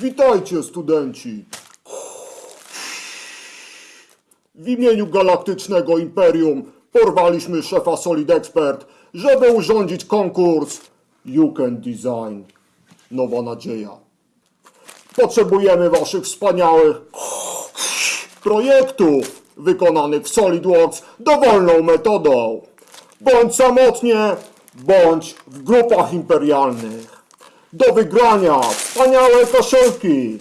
Witajcie, studenci. W imieniu Galaktycznego Imperium porwaliśmy szefa Solid Expert, żeby urządzić konkurs You Can Design. Nowa nadzieja. Potrzebujemy waszych wspaniałych projektów wykonanych w SolidWorks dowolną metodą. Bądź samotnie, bądź w grupach imperialnych. Do wygrania wspaniałe koszyki,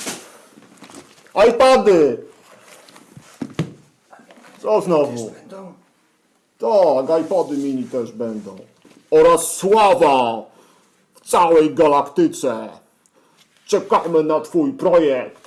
iPady. Co znowu? Tak, iPody mini też będą. Oraz sława w całej galaktyce. Czekamy na twój projekt.